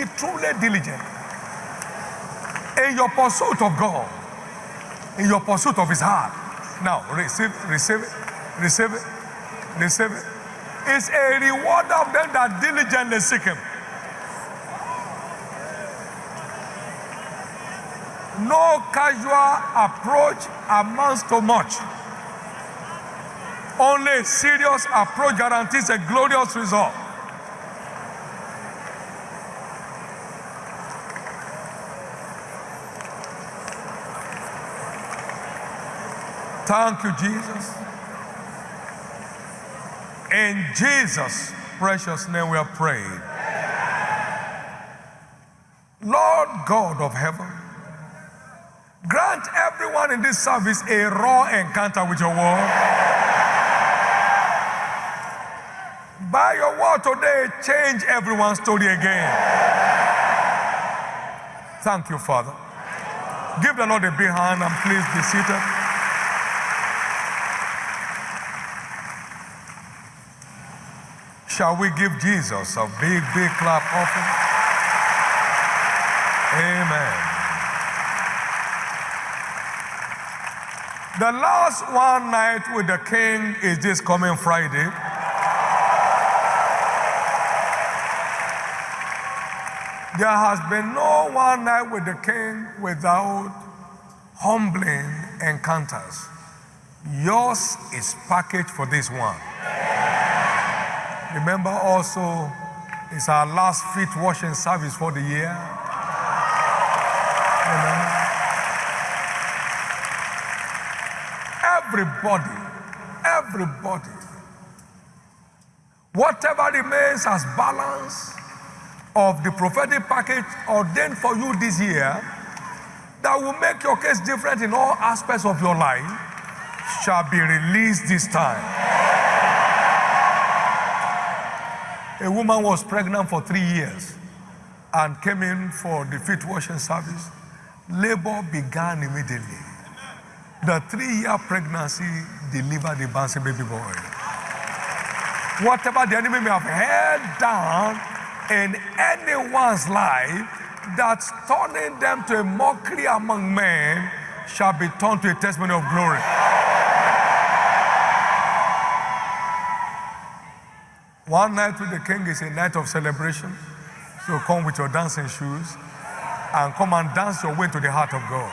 be truly diligent in your pursuit of God, in your pursuit of His heart. Now, receive, receive receive receive it. It's a reward of them that diligently seek Him. No casual approach amounts to much. Only a serious approach guarantees a glorious result. Thank you, Jesus. In Jesus' precious name we are praying. Lord God of heaven, grant everyone in this service a raw encounter with your word. By your word today, change everyone's story again. Thank you, Father. Give the Lord a big hand and please be seated. Shall we give Jesus a big, big clap offering? Amen. The last one night with the king is this coming Friday. There has been no one night with the king without humbling encounters. Yours is packaged for this one. Remember also, it's our last feet washing service for the year. Amen. Everybody, everybody, whatever remains as balance of the prophetic package ordained for you this year that will make your case different in all aspects of your life shall be released this time. A woman was pregnant for three years and came in for the feet washing service. Labor began immediately. The three-year pregnancy delivered a bouncing baby boy. Whatever the enemy may have held down in anyone's life that's turning them to a mockery among men shall be turned to a testimony of glory. One night with the king is a night of celebration. So come with your dancing shoes and come and dance your way to the heart of God.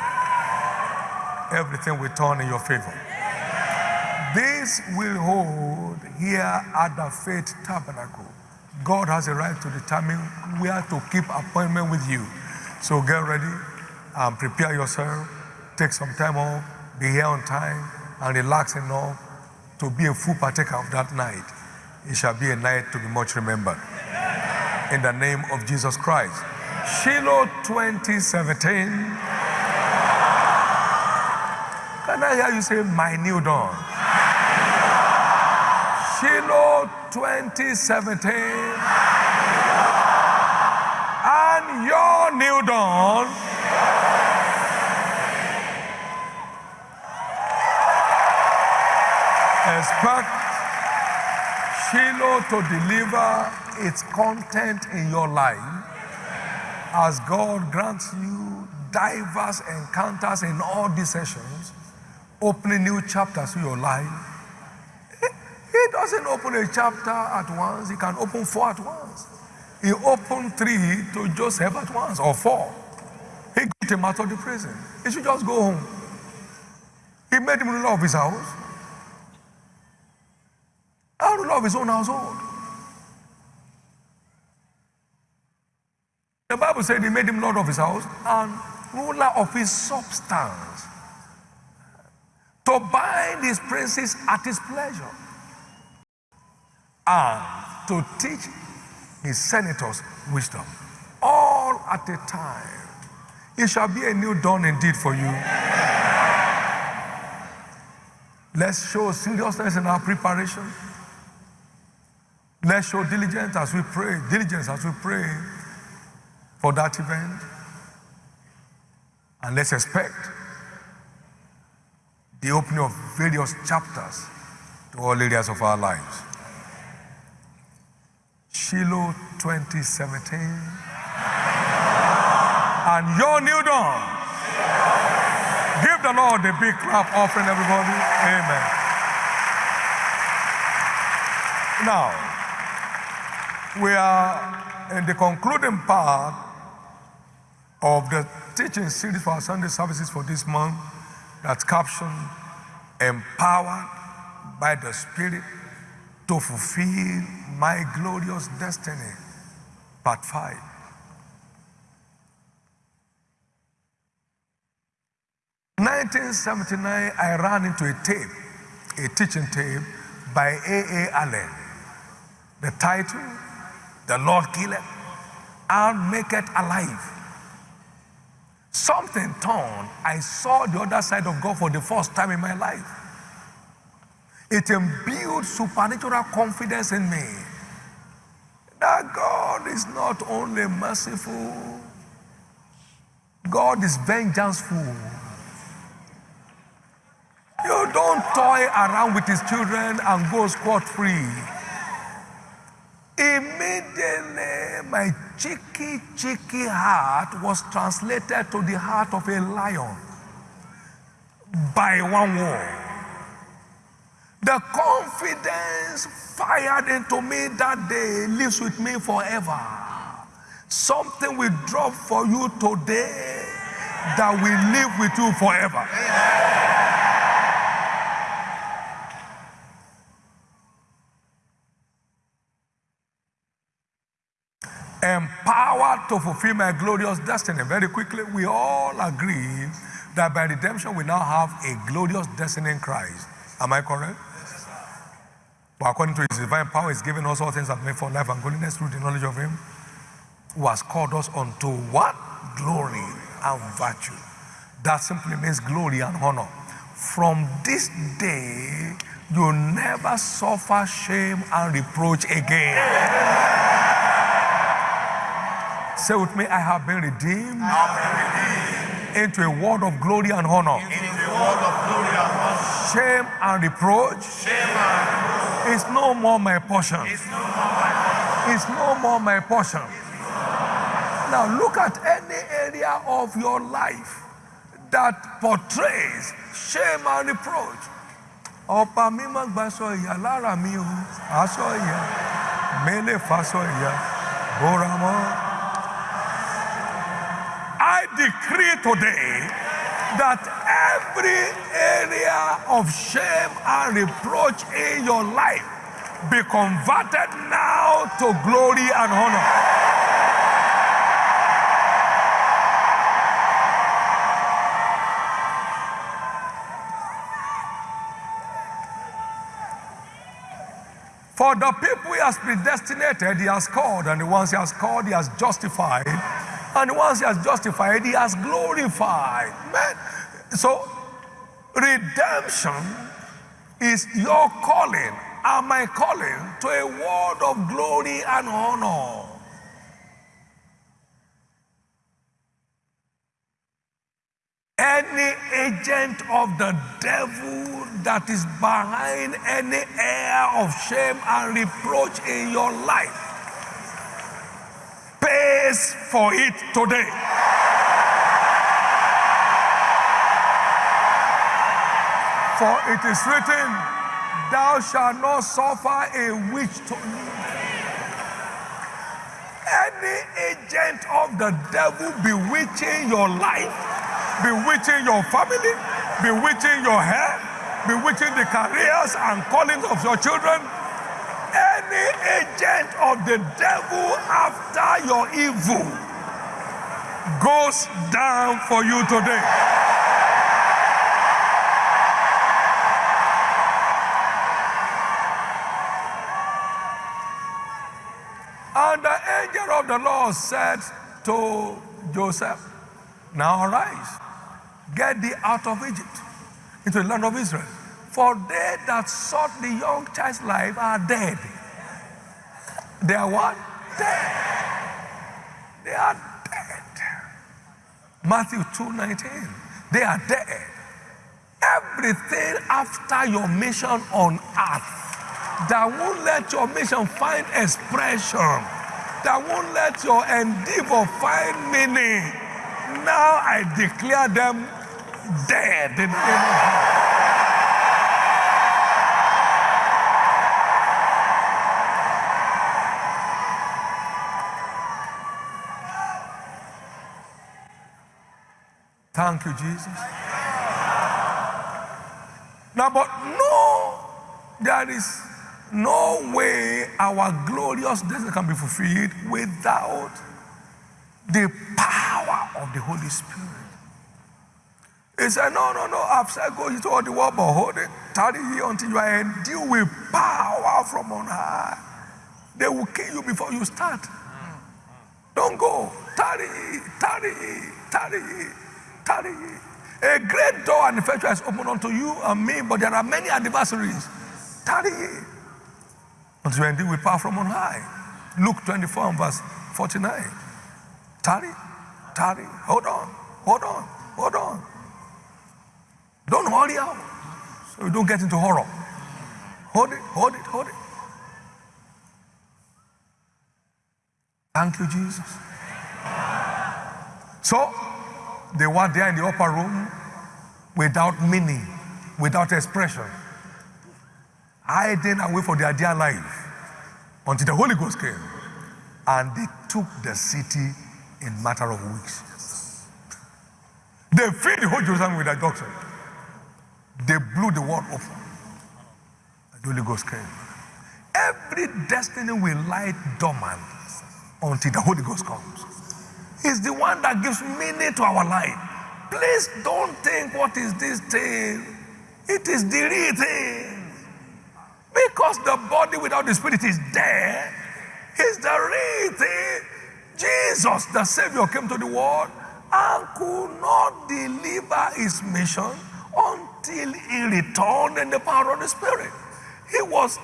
Everything will turn in your favor. This will hold here at the Faith Tabernacle. God has a right to determine where to keep appointment with you. So get ready and prepare yourself. Take some time off, be here on time, and relax enough to be a full partaker of that night. It shall be a night to be much remembered. In the name of Jesus Christ. Shiloh 2017. Can I hear you say, My new dawn? Shiloh 2017. And your new dawn. Expect Shiloh to deliver its content in your life as God grants you diverse encounters in all these sessions, opening new chapters to your life. He, he doesn't open a chapter at once, he can open four at once. He opened three to Joseph at once, or four. He got him out of the prison. He should just go home. He made him ruler of his house. Ruler of his own household. The Bible said he made him Lord of his house and ruler of his substance. To bind his princes at his pleasure. And to teach his senators wisdom. All at a time. It shall be a new dawn indeed for you. Let's show seriousness in our preparation. Let's show diligence as we pray, diligence as we pray for that event. And let's expect the opening of various chapters to all areas of our lives. Shiloh 2017. And your new dawn. Give the Lord a big clap offering, everybody. Amen. Now, we are in the concluding part of the teaching series for our Sunday services for this month that's captioned Empowered by the Spirit to Fulfill My Glorious Destiny, Part 5. 1979, I ran into a tape, a teaching tape by A.A. Allen. The title, The Lord Killeth and Maketh Alive. Something turned. I saw the other side of God for the first time in my life. It imbued supernatural confidence in me that God is not only merciful, God is vengeful. You don't toy around with his children and go scot free. Immediately, my cheeky, cheeky heart was translated to the heart of a lion by one word. The confidence fired into me that day lives with me forever. Something will drop for you today that will live with you forever. Empowered to fulfill my glorious destiny. Very quickly, we all agree that by redemption we now have a glorious destiny in Christ. Am I correct? But according to his divine power, he's given us all things that make for life and godliness through the knowledge of him who has called us unto what? Glory and virtue. That simply means glory and honor. From this day, you never suffer shame and reproach again. Say with me, I have been redeemed, have been redeemed into a world of glory and honor. into a world of glory and honor. Shame and reproach Shame and reproach is no more my portion. is no more my portion. It's no more my portion. Now look at any area of your life that portrays shame and reproach. Ọ̀pá gbaṣọ ìyà lára mi o, aṣọ mélé faṣọ ìyà, bóra mọ́. I decree today that every area of shame and reproach in your life be converted now to glory and honor. For the people he has predestinated, he has called, and the ones he has called, he has justified, and ones he has justified, he has glorified. Man, so redemption is your calling and my calling to a world of glory and honor. Any agent of the devil that is behind any air of shame and reproach in your life pays for it today. For it is written, Thou shalt not suffer a witch to. Any agent of the devil bewitching your life, bewitching your family, bewitching your health, bewitching the careers and callings of your children, any agent of the devil after your evil goes down for you today. And the angel of the Lord said to Joseph, Now arise, get thee out of Egypt into the land of Israel. For they that sought the young child's life are dead. They are what? Dead. They are dead. Matthew 2:19. They are dead. Everything after your mission on earth that won't let your mission find expression, that won't let your endeavor find meaning, now I declare them dead in the name. Thank you, Jesus. Now, but no, there is no way our glorious destiny can be fulfilled without the power of the Holy Spirit. He said, No, no, no, I've said go into all the world, but hold it, tarry here until you are endued with power from on high. They will kill you before you start. Don't go. Tarry, tarry, tarry, A great door and effectual is opened unto you and me, but there are many adversaries. Tarry until you endued with power from on high. Luke 24 and verse 49. Tarry, tarry, hold on, hold on, hold on. Don't hurry out so you don't get into horror. Hold it, hold it, hold it. Thank you, Jesus. So they were there in the upper room without meaning, without expression, hiding away for their dear life until the Holy Ghost came and they took the city in matter of weeks. They filled the whole Jerusalem with their doctrine. They blew the world open. The Holy Ghost came. Every destiny will lie dormant until the Holy Ghost comes. He's the one that gives meaning to our life. Please don't think, what is this thing? It is the real thing. Because the body without the spirit is dead, it's the real thing. Jesus, the Savior, came to the world and could not deliver his mission until he returned in the power of the Spirit. He was,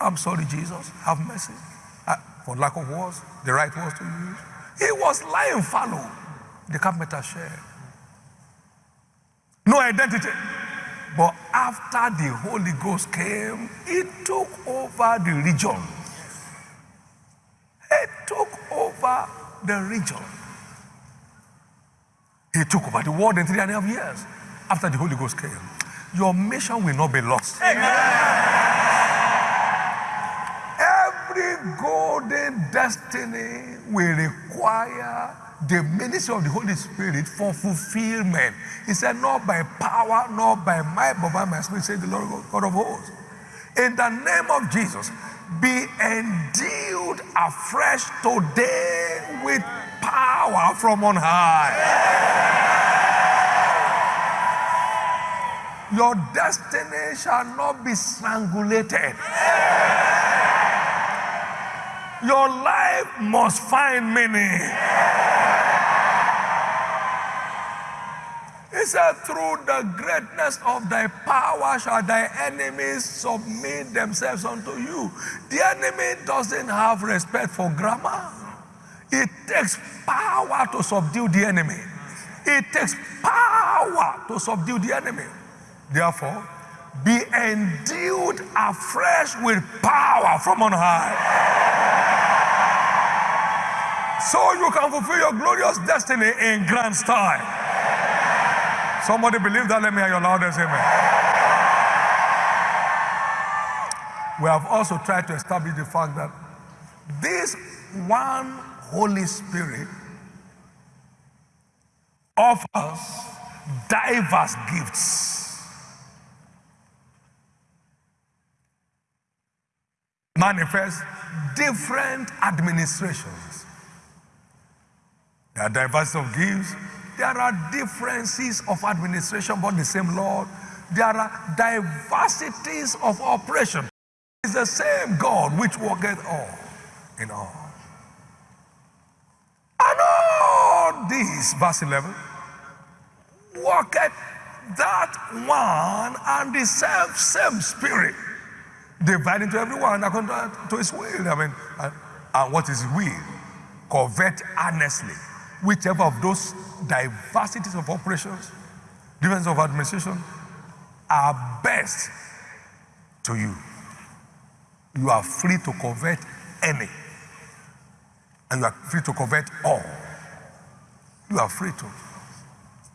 I'm sorry, Jesus, have mercy. I, for lack of words, the right words to use. He was lying fallow, the carpenter shared. No identity. But after the Holy Ghost came, he took over the region. He took over the region. He took over the world in three and a half years after the Holy Ghost came. Your mission will not be lost. Every golden destiny will require the ministry of the Holy Spirit for fulfillment. He said, Not by power, not by might, but by my spirit, said the Lord God of hosts. In the name of Jesus, be endued afresh today with power from on high. Your destiny shall not be strangulated. Your life must find meaning. He said, Through the greatness of thy power shall thy enemies submit themselves unto you. The enemy doesn't have respect for grammar. It takes power to subdue the enemy. It takes power to subdue the enemy. Therefore, be endued afresh with power from on high. So you can fulfill your glorious destiny in grand style. Somebody believe that? Let me hear your loudest amen. We have also tried to establish the fact that this one Holy Spirit offers diverse gifts. manifest different administrations. There are diversity of gifts. There are differences of administration, but the same Lord. There are diversities of operation. It's the same God which worketh all in all. And all these, verse 11, worketh that one and the same, same spirit dividing to everyone according to his will. I mean, and, and what is will? Covet earnestly. Whichever of those diversities of operations, differences of administration, are best to you. You are free to convert any. And you are free to convert all. You are free to.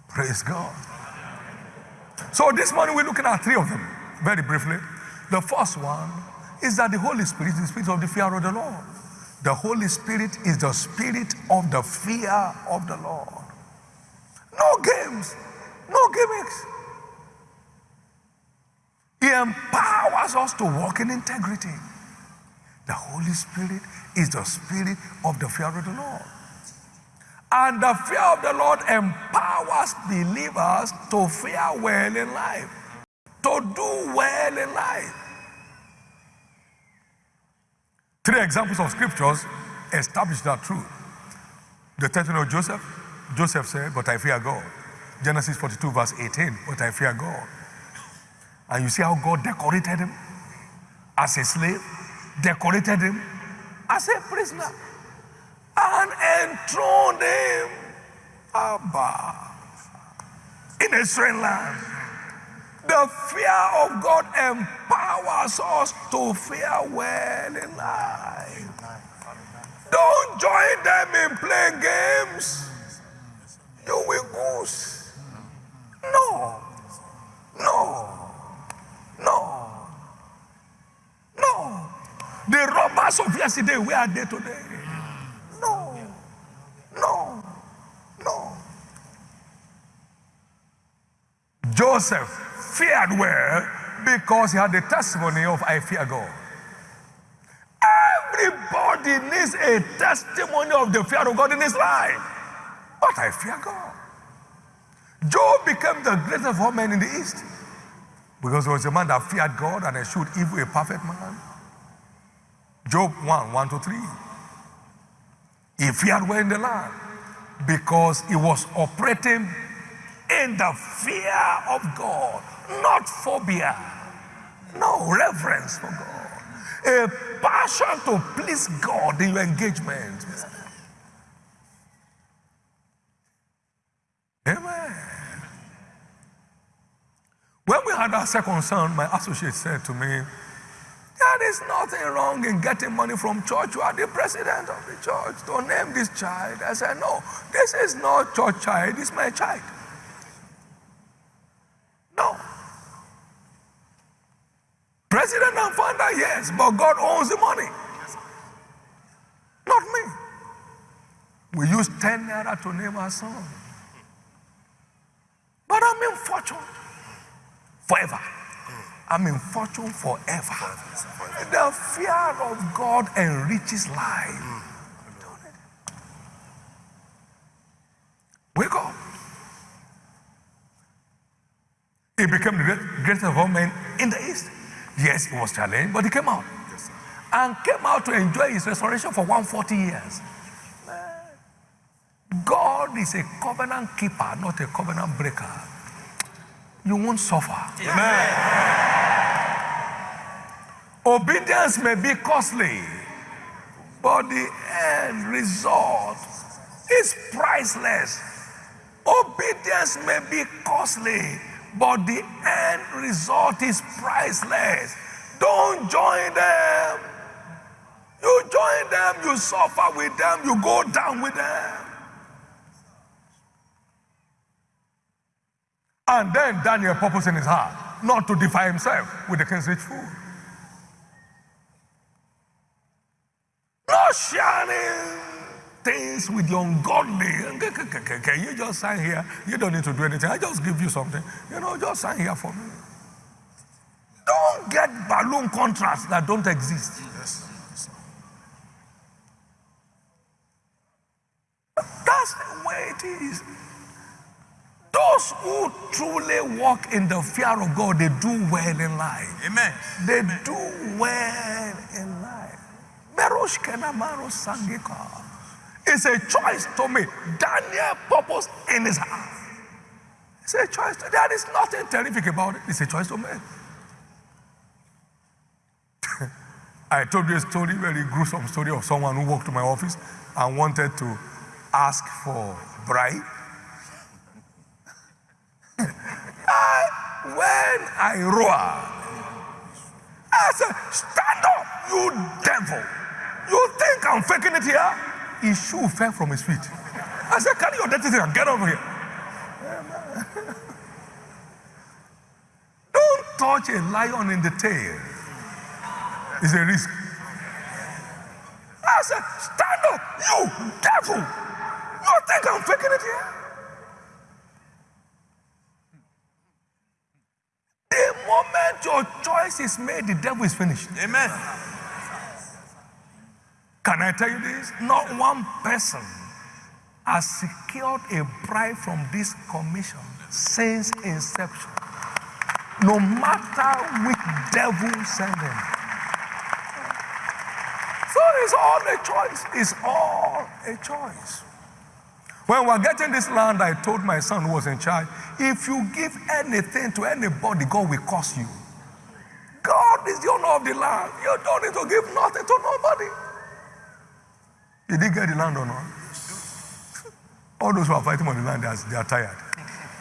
Praise God. So this morning we're looking at three of them very briefly. The first one is that the Holy Spirit is the spirit of the fear of the Lord. The Holy Spirit is the spirit of the fear of the Lord. No games, no gimmicks. He empowers us to walk in integrity. The Holy Spirit is the spirit of the fear of the Lord. And the fear of the Lord empowers believers to fear well in life, to do well in life. Three examples of scriptures establish that truth. The testimony of Joseph, Joseph said, But I fear God. Genesis 42, verse 18, But I fear God. And you see how God decorated him as a slave, decorated him as a prisoner, and enthroned him above in a strange land. The fear of God empowers us to fear well in life. Don't join them in playing games. You will goose. No. No. No. No. The robbers of yesterday, where are they today? No. No. No. Joseph feared well because he had the testimony of I fear God. Everybody needs a testimony of the fear of God in his life. But I fear God. Job became the greatest of all men in the East because he was a man that feared God and eschewed evil, a perfect man. Job 1 1 to 3. He feared well in the land because he was operating in the fear of God, not phobia, no reverence for God, a passion to please God in your engagement. Amen. When we had our second son, my associate said to me, There is nothing wrong in getting money from church. You are the president of the church. Don't name this child. I said, No, this is not church child, it's my child. No. President and founder, yes, but God owns the money. Not me. We use 10 naira to name our son. But I'm in fortune forever. I'm in fortune forever. The fear of God enriches life. Wake up. He became the greatest of all men in the East. Yes, he was challenged, but he came out. and came out to enjoy his restoration for 140 years. God is a covenant keeper, not a covenant breaker. You won't suffer. Amen. Obedience may be costly, but the end result is priceless. Obedience may be costly, but the end result is priceless. Don't join them. You join them, you suffer with them, you go down with them. And then Daniel purpose in his heart not to defy himself with the king's rich food. Not sharing things with the ungodly. Can you just sign here? You don't need to do anything. I just give you something. You know, just sign here for me. Don't get balloon contracts that don't exist. Yes. That's the way it is. Those who truly walk in the fear of God, they do well in life. Amen. They do well in life. Merosh Kenamaro Sangika. It's a choice to me. Daniel purpose in his heart. It's a choice. To, there is nothing terrific about it. It's a choice to make. I told you a story, very gruesome story of someone who walked to my office and wanted to ask for bribe. I, when I roar, I said, stand up, you devil. You think I'm faking it here? His shoe fell from his feet. I said, carry your dirty thing and get over here. Don't touch a lion in the tail. It's a risk. I said, stand up, you devil. You think I'm faking it here? The moment your choice is made, the devil is finished. Amen. Can I tell you this? Not one person has secured a bribe from this commission since inception. No matter which devil sent them. So it's all a choice. It's all a choice. When we're getting this land, I told my son who was in charge, if you give anything to anybody, God will curse you. God is the owner of the land. You don't need to give nothing to nobody. Did he get the land or not? All those who are fighting on the land, they are, they tired.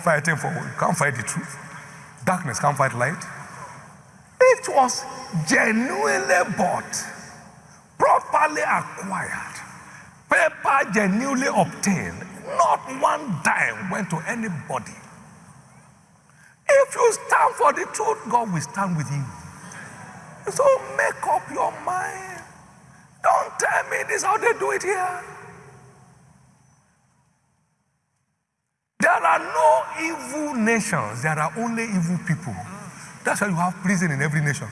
Fighting for? Can't fight the truth. Darkness can't fight light. It was genuinely bought, properly acquired, paper genuinely obtained. Not one dime went to anybody. If you stand for the truth, God will stand with you. So make up your mind. Don't tell me this is how they do it here. There are no evil nations, there are only evil people. That's why you have prison in every nation.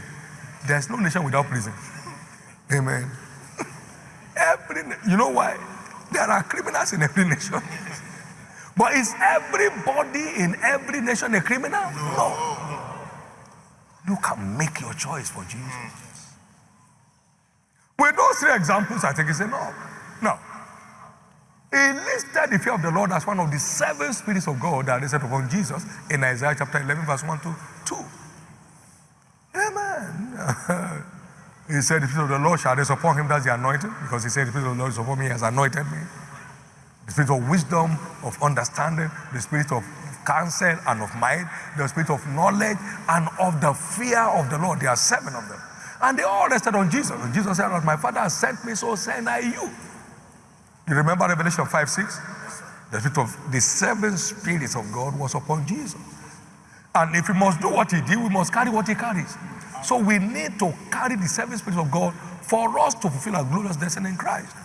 There's no nation without prison. Amen. Every, you know why? There are criminals in every nation. But is everybody in every nation a criminal? No. You can make your choice for Jesus. With those three examples, I think it's enough. No. He listed the fear of the Lord as one of the seven spirits of God that is set upon Jesus in Isaiah chapter 11, verse 1 to 2. Amen. he said, The spirit of the Lord shall rest upon him, that's the anointing, because he said, The spirit of the Lord is upon me, he has anointed me. The spirit of wisdom, of understanding, the spirit of counsel and of might, the spirit of knowledge, and of the fear of the Lord. There are seven of them. And they all rested on Jesus. And Jesus said, my Father has sent me, so send I you. You remember Revelation 5 6? The spirit of the seven spirits of God was upon Jesus. And if we must do what he did, we must carry what he carries. So we need to carry the seven spirits of God for us to fulfill our glorious destiny in Christ.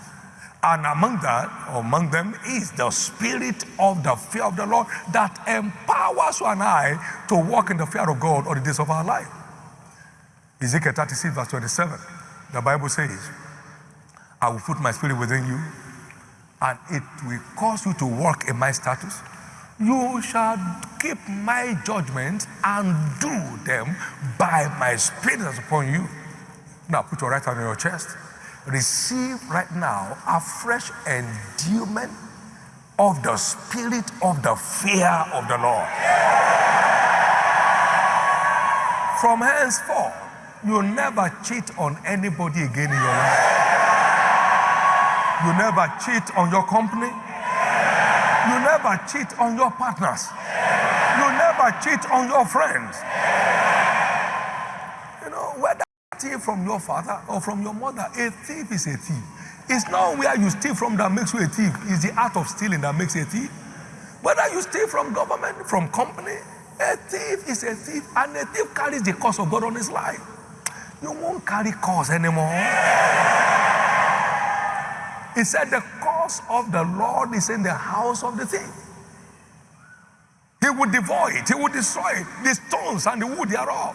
And among that, among them, is the spirit of the fear of the Lord that empowers you and I to walk in the fear of God all the days of our life. Ezekiel 36, verse 27, the Bible says, I will put my spirit within you, and it will cause you to walk in my statutes. You shall keep my judgments and do them by my spirit that's upon you. Now put your right hand on your chest. Receive right now a fresh endowment of the spirit of the fear of the Lord. From henceforth, you never cheat on anybody again in your life. You never cheat on your company. You never cheat on your partners. You never cheat on your friends. You know, whether thief from your father or from your mother, a thief is a thief. It's not where you steal from that makes you a thief. It's the art of stealing that makes you a thief. Whether you steal from government, from company, a thief is a thief, and a thief carries the curse of God on his life. You won't carry curse anymore. He said, The curse of the Lord is in the house of the thief. He will devour it, he will destroy it, the stones and the wood thereof.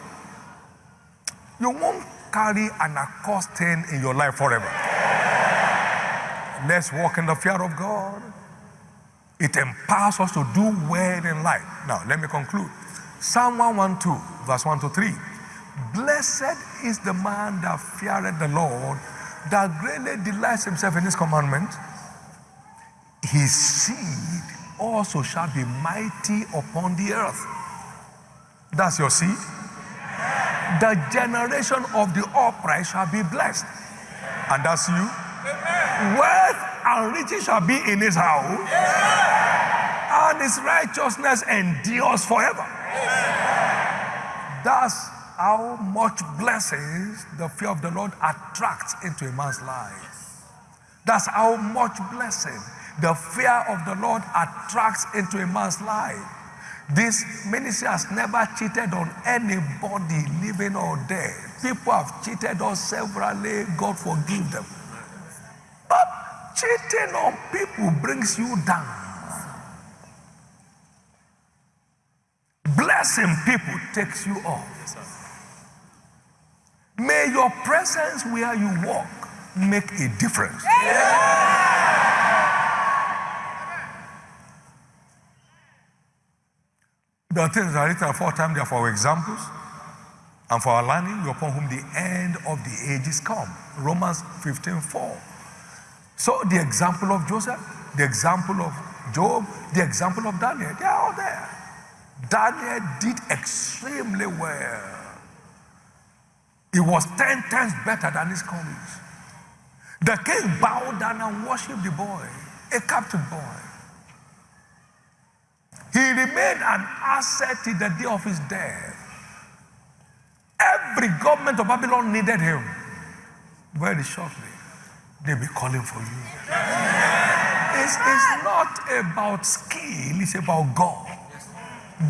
You won't carry an accursed thing in your life forever. Let's walk in the fear of God. It empowers us to do well in life. Now, let me conclude. Psalm 112, verse 1 to 3. Blessed is the man that feareth the Lord, that greatly delights himself in his commandment. His seed also shall be mighty upon the earth. That's your seed. The generation of the upright shall be blessed. And that's you. Wealth and riches shall be in his house, and his righteousness endures forever. That's how much blessings the fear of the Lord attracts into a man's life. That's how much blessing The fear of the Lord attracts into a man's life. This ministry has never cheated on anybody, living or dead. People have cheated us severally. God forgive them. But cheating on people brings you down. Blessing people takes you off. May your presence where you walk make a difference. The things that are written aforetime, they are for our examples and for our learning, upon whom the end of the ages come. Romans 15 4. So the example of Joseph, the example of Job, the example of Daniel, they are all there. Daniel did extremely well. He was 10 times better than his colleagues. The king bowed down and worshiped the boy, a captive boy. He remained an asset till the day of his death. Every government of Babylon needed him. Very shortly, they'll be calling for you. It's, it's not about skill, it's about God.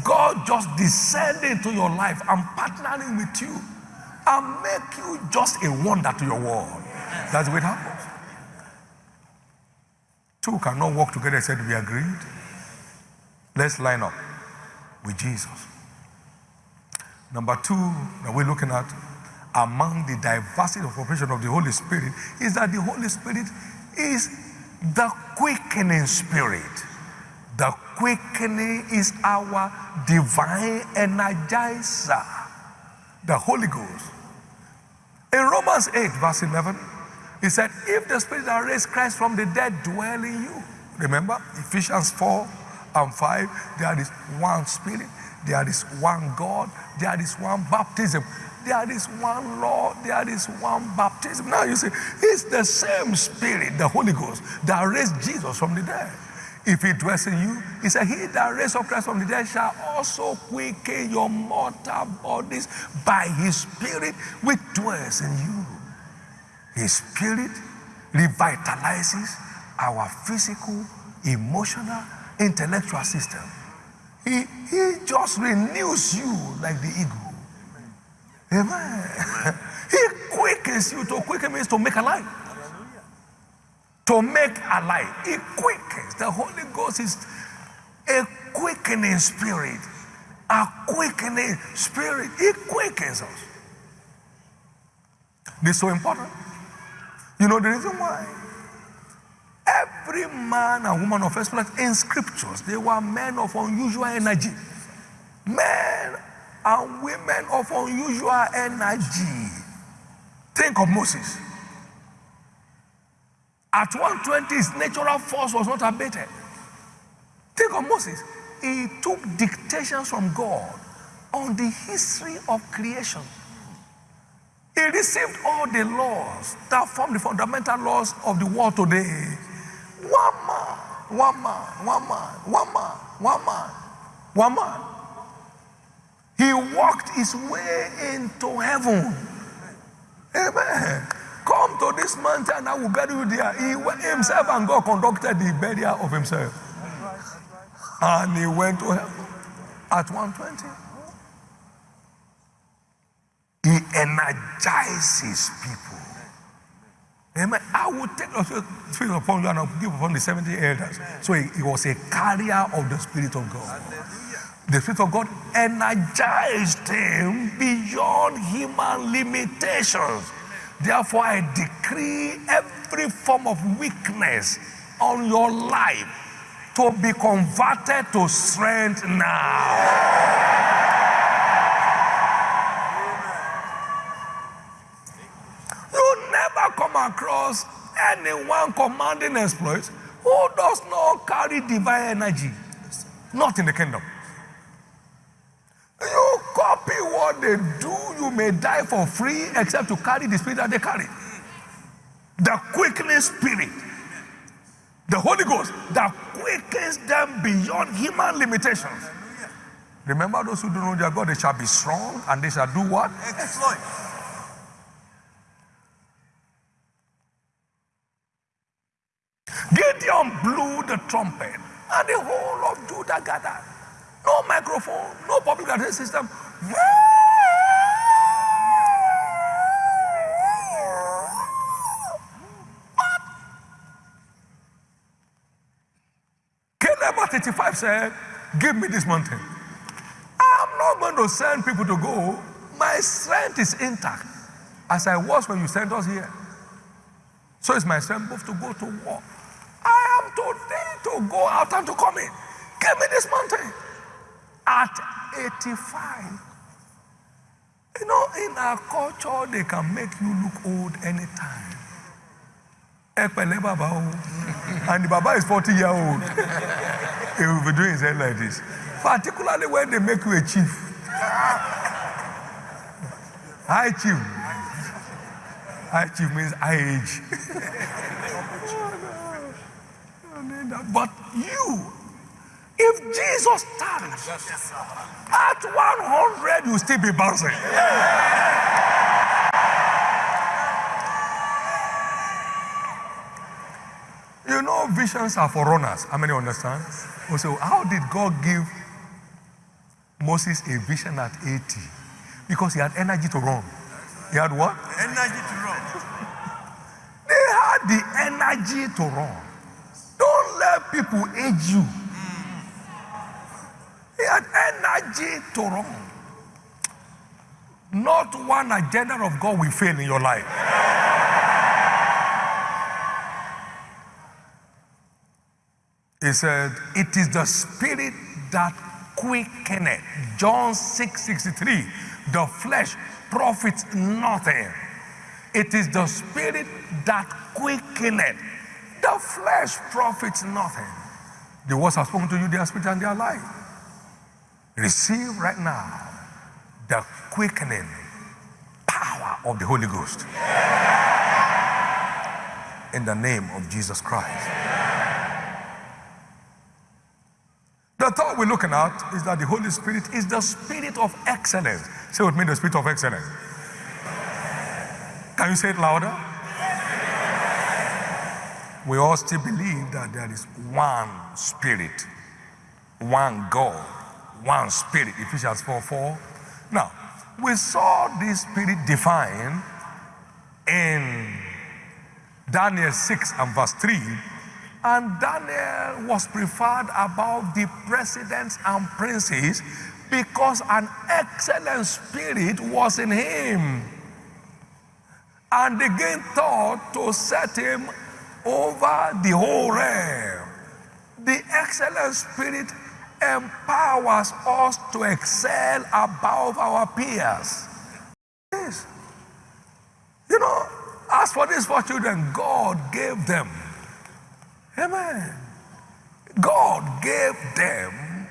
God just descending into your life and partnering with you and make you just a wonder to your world. That's what happens. Two cannot work together except we agreed. Let's line up with Jesus. Number two that we're looking at among the diversity of operation of the Holy Spirit is that the Holy Spirit is the quickening spirit. The quickening is our divine energizer, the Holy Ghost. In Romans 8, verse 11, he said, If the Spirit that raised Christ from the dead dwell in you, remember Ephesians 4 and 5, there is one Spirit, there is one God, there is one baptism, there is one Lord, there is one baptism. Now you see, it's the same Spirit, the Holy Ghost, that raised Jesus from the dead. If he dwells in you, he said, He that raised up Christ from the dead shall also quicken your mortal bodies by his Spirit which dwells in you. His Spirit revitalizes our physical, emotional, intellectual system. He, he just renews you like the eagle. Amen. he quickens you. To quicken means to make alive. To make alive. He quickens. The Holy Ghost is a quickening spirit. A quickening spirit. He quickens us. This is so important. You know the reason why? Every man and woman of exploit in scriptures, they were men of unusual energy. Men and women of unusual energy. Think of Moses. At 120, his natural force was not abated. Think of Moses. He took dictations from God on the history of creation. He received all the laws that form the fundamental laws of the world today. One man, one man, one man, one man, one man, one man. He walked his way into heaven. Amen. Come to this mountain, and I will bury you there. He himself and God conducted the burial of himself. And he went to heaven at 120. He energizes people. Amen. I will take the spirit upon you and I will give upon the 70 elders. So he, he was a carrier of the Spirit of God. The Spirit of God energized him beyond human limitations. Therefore, I decree every form of weakness on your life to be converted to strength now. You never come across anyone commanding exploits who does not carry divine energy. Not in the kingdom. You copy what they do, you may die for free except to carry the spirit that they carry. The quickening spirit, the Holy Ghost, that quickens them beyond human limitations. Remember those who do know their God, they shall be strong and they shall do what? Exploit. Gideon blew the trumpet, and the whole of Judah gathered. No microphone, no public address system. What? 85 said, Give me this mountain. I'm not going to send people to go. My strength is intact, as I was when you sent us here. So it's my strength both to go to war. I am today to go out and to come in. Give me this mountain. At 85. You know, in our culture, they can make you look old anytime. Baba. And the Baba is 40 year old. he will be doing his head like this. Particularly when they make you a chief. High chief. High chief means high age. but you, if Jesus stands at 100, you will still be bouncing. You visions are for runners. How many understand? Oh, also, how did God give Moses a vision at 80? Because he had energy to run. He had what? Energy to run. They had the energy to run. Don't let people age you. He had energy to run. Not one agenda of God will fail in your life. He said, It is the spirit that quickeneth. John 6 63. The flesh profits nothing. It is the spirit that quickeneth. The flesh profits nothing. The words have spoken to you, their spirit and their life. Receive right now the quickening power of the Holy Ghost. In the name of Jesus Christ. We're looking at is that the Holy Spirit is the spirit of excellence. Say with me, the spirit of excellence. Can you say it louder? We all still believe that there is one spirit, one God, one spirit. Ephesians 4 4. Now, we saw this spirit defined in Daniel 6 and verse 3 and Daniel was preferred above the presidents and princes because an excellent spirit was in him. And they gained thought to set him over the whole realm. The excellent spirit empowers us to excel above our peers. Yes. You know, as for these four children, God gave them Amen. God gave them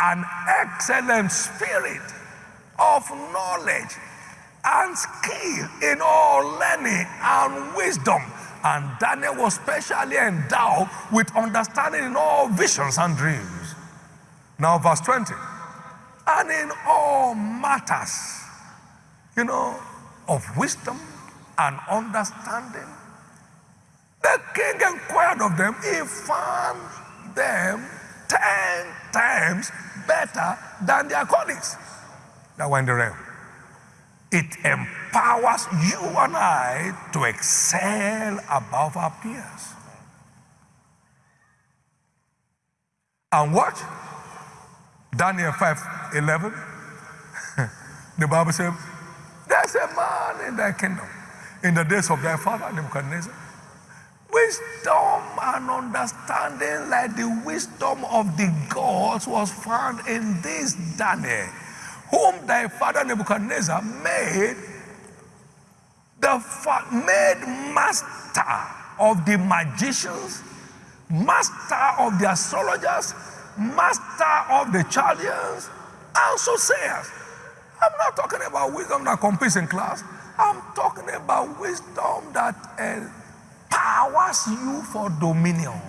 an excellent spirit of knowledge and skill in all learning and wisdom. And Daniel was specially endowed with understanding in all visions and dreams. Now, verse 20. And in all matters, you know, of wisdom and understanding the king inquired of them, he found them ten times better than their colleagues that were in the realm. It empowers you and I to excel above our peers. And what? Daniel 5 11. the Bible says, There's a man in thy kingdom in the days of thy father Nebuchadnezzar Wisdom and understanding like the wisdom of the gods was found in this Daniel, whom thy father Nebuchadnezzar made the made master of the magicians, master of the astrologers, master of the Chaldeans, and soothsayers. I'm not talking about wisdom that competes in class. I'm talking about wisdom that uh, powers you for dominion.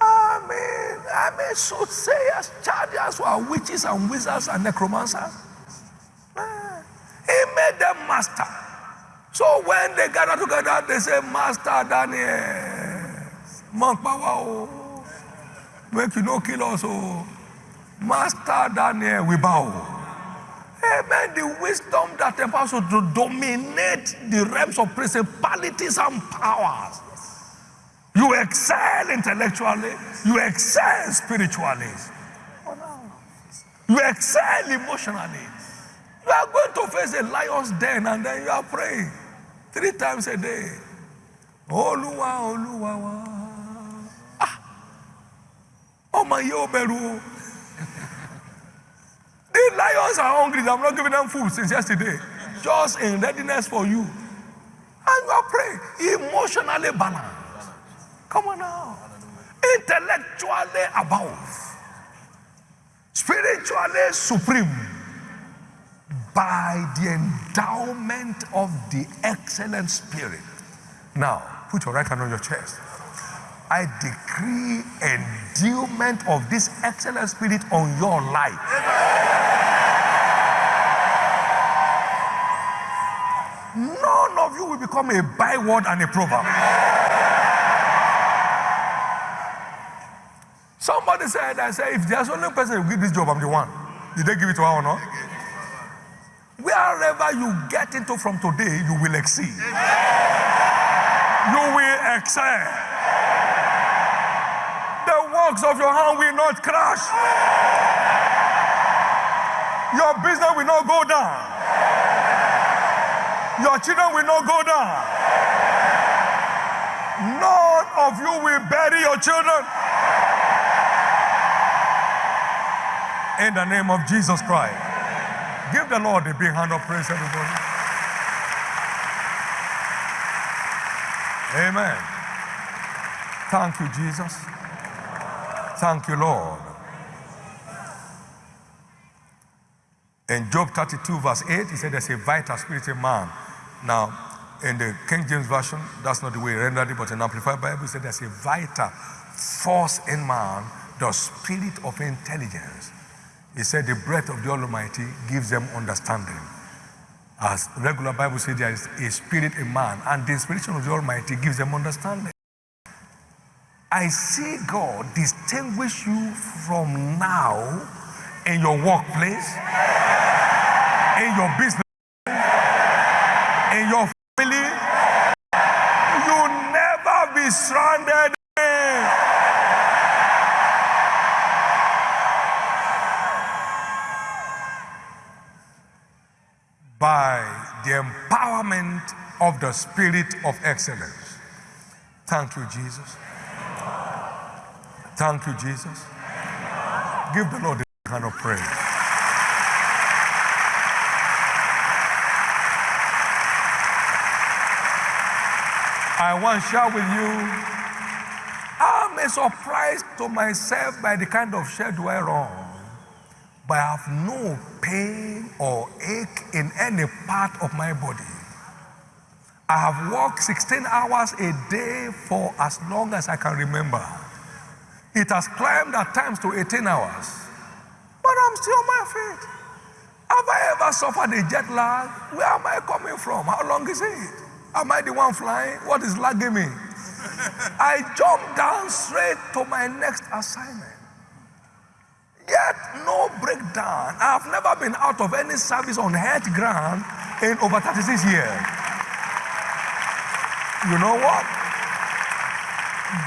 I mean, I mean, soothsayers, chargers who are witches and wizards and necromancers. Eh, he made them master. So when they gather together, they say, Master Daniel, monk power, oh. Make you no kill us, oh. Master Daniel, we bow. Amen. The wisdom that empowers you to dominate the realms of principalities and powers. You excel intellectually, you excel spiritually, you excel emotionally. You are going to face a lion's den and then you are praying three times a day. Oluwa, Oluwa, wa. Ah. Ọmọ yìí ò bẹ̀rù o. Lions are hungry. I'm not giving them food since yesterday. Just in readiness for you. And you are praying. Emotionally balanced. Come on now. Intellectually above. Spiritually supreme. By the endowment of the excellent spirit. Now, put your right hand on your chest. I decree endowment of this excellent spirit on your life. None of you will become a byword and a proverb. Somebody said, I said, if there's only person who give this job, I'm the one. Did they give it to her or not? Wherever you get into from today, you will exceed. You will excel. The works of your hand will not crash. Your business will not go down. Your children will not go down. None of you will bury your children. In the name of Jesus Christ. Give the Lord a big hand of praise, everybody. Amen. Thank you, Jesus. Thank you, Lord. In Job 32, verse 8, he said there's a vital spirit in man. Now, in the King James Version, that's not the way he rendered it, but in Amplified Bible, he said there's a vital force in man, the spirit of intelligence. He said the breath of the Almighty gives them understanding. As regular Bible says, there is a spirit in man, and the inspiration of the Almighty gives them understanding. I see God distinguish you from now in your workplace, in your business, in your family. You never be stranded. By the empowerment of the spirit of excellence. Thank you, Jesus. Thank you, Jesus. Give the Lord a kind of praise. I want to share with you. I'm a surprise to myself by the kind of schedule I run. But I have no pain or ache in any part of my body. I have worked 16 hours a day for as long as I can remember. It has climbed at times to 18 hours. But I'm still on my feet. Have I ever suffered a jet lag? Where am I coming from? How long is it? Am I the one flying? What is lagging me? I jump down straight to my next assignment. Yet no breakdown. I have never been out of any service on health ground in over 36 years. You know what?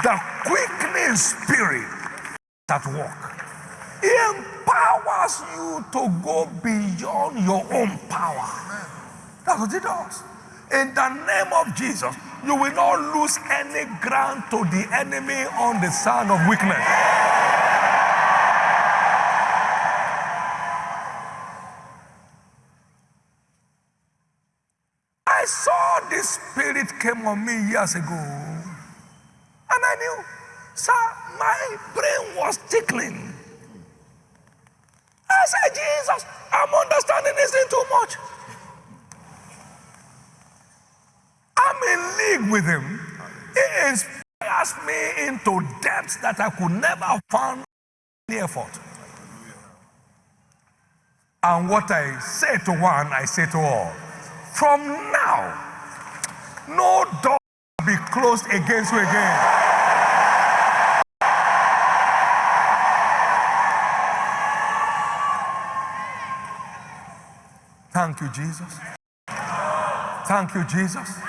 The quickening spirit at work empowers you to go beyond your own power. That's what it does. In the name of Jesus, you will not lose any ground to the enemy on the side of weakness. I saw this spirit came on me years ago, and I knew, sir, my brain was tickling. I said, Jesus, I'm understanding this thing too much. I'm in league with him. It inspires me into depths that I could never have found any effort. And what I say to one, I say to all. From now, no door will be closed against you again. Thank you, Jesus. Thank you, Jesus.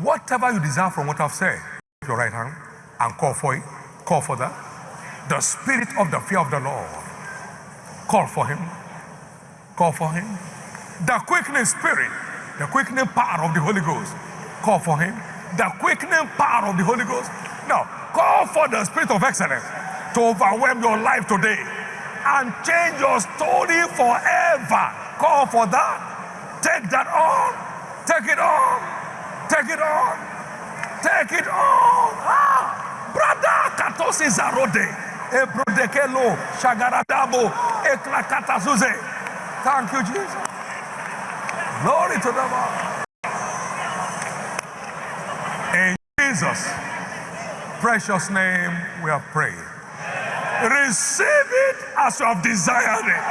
Whatever you desire from what I've said, your right hand and call for it. Call for that. The spirit of the fear of the Lord. Call for him. Call for him. The quickening spirit, the quickening power of the Holy Ghost. Call for him. The quickening power of the Holy Ghost. Now, call for the spirit of excellence to overwhelm your life today and change your story forever. Call for that. Take that on. Take it on. Take it on. Take it on. Ah, brother, katosi zarode. Ebrodekelo, shagaradabo, eklakatazuze. Thank you, Jesus. Glory to the Lord. In Jesus' precious name, we have prayed. Receive it as you have desired it.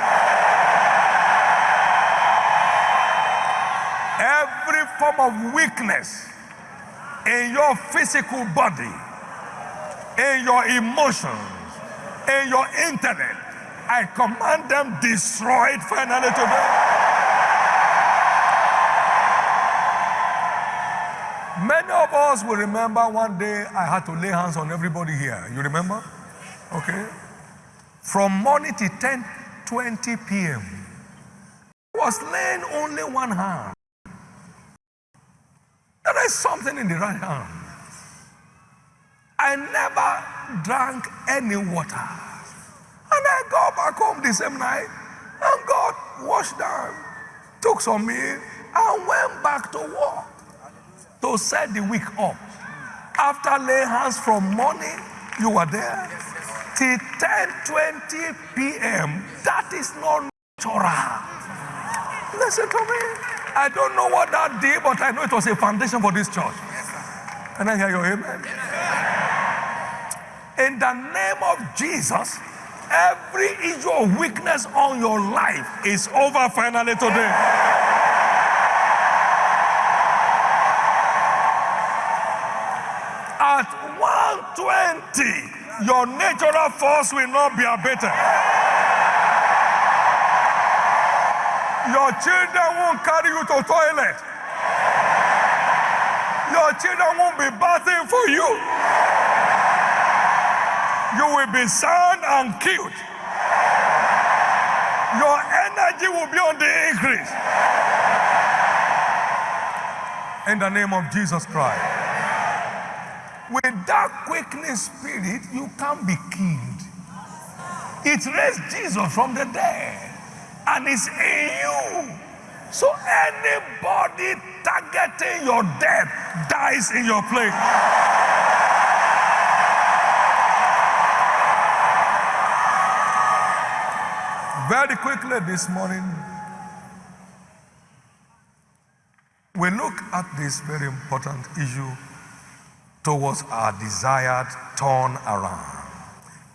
Every form of weakness in your physical body, in your emotions, in your intellect, I command them destroyed finally today. Many of us will remember one day I had to lay hands on everybody here. You remember? Okay. From morning to 10 20 p.m. I was laying only one hand. There is something in the right hand. I never drank any water. And I got back home the same night and God washed down, took some me, and went back to work to set the week up. After laying hands from morning, you were there till 10 20 p.m. That is not natural. Listen to me. I don't know what that did, but I know it was a foundation for this church. Can I hear your amen? In the name of Jesus, every issue of weakness on your life is over finally today. At 120, your natural force will not be abated. Your children won't carry you to the toilet. Your children won't be bathing for you. You will be sound and cute. Your energy will be on the increase. In the name of Jesus Christ. With that quickening spirit, you can't be killed. It raised Jesus from the dead and it's in you. So anybody targeting your death dies in your place. Very quickly this morning, we look at this very important issue towards our desired turn around.